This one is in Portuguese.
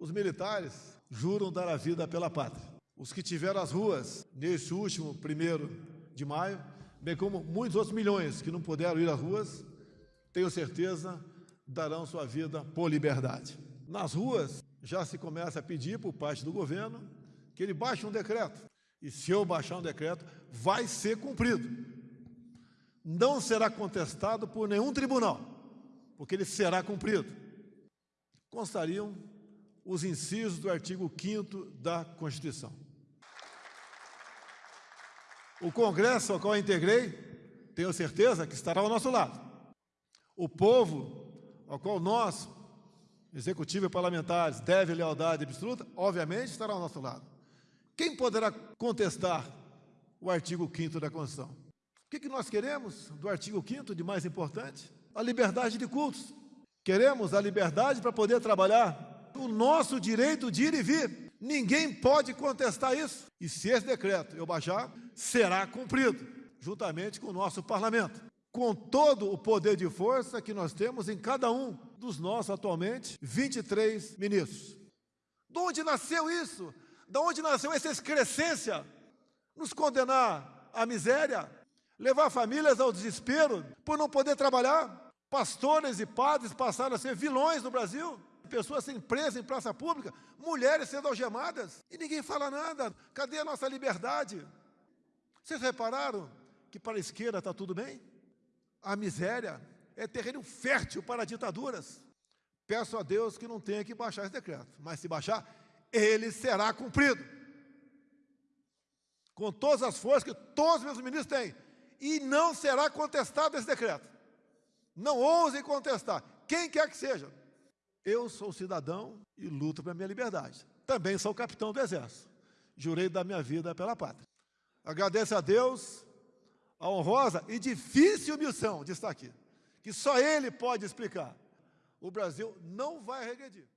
Os militares juram dar a vida pela pátria. Os que tiveram as ruas nesse último primeiro de maio, bem como muitos outros milhões que não puderam ir às ruas, tenho certeza, darão sua vida por liberdade. Nas ruas já se começa a pedir por parte do governo que ele baixe um decreto. E se eu baixar um decreto, vai ser cumprido. Não será contestado por nenhum tribunal, porque ele será cumprido. Constariam os incisos do artigo 5 da Constituição. O Congresso ao qual integrei, tenho certeza que estará ao nosso lado. O povo ao qual nós, executivo e parlamentares, deve lealdade absoluta, obviamente estará ao nosso lado. Quem poderá contestar o artigo 5 da Constituição? O que, que nós queremos do artigo 5 de mais importante? A liberdade de cultos. Queremos a liberdade para poder trabalhar o nosso direito de ir e vir. Ninguém pode contestar isso. E se esse decreto eu baixar, será cumprido, juntamente com o nosso parlamento. Com todo o poder de força que nós temos em cada um dos nossos atualmente 23 ministros. De onde nasceu isso? De onde nasceu essa excrescência? Nos condenar à miséria? Levar famílias ao desespero por não poder trabalhar? Pastores e padres passaram a ser vilões no Brasil? Pessoas sendo presas em praça pública, mulheres sendo algemadas, e ninguém fala nada. Cadê a nossa liberdade? Vocês repararam que para a esquerda está tudo bem? A miséria é terreno fértil para ditaduras. Peço a Deus que não tenha que baixar esse decreto, mas se baixar, ele será cumprido. Com todas as forças que todos os meus ministros têm. E não será contestado esse decreto. Não ousem contestar, quem quer que seja. Eu sou cidadão e luto pela minha liberdade. Também sou capitão do Exército. Jurei dar minha vida pela pátria. Agradeço a Deus a honrosa e difícil missão de estar aqui, que só Ele pode explicar. O Brasil não vai regredir.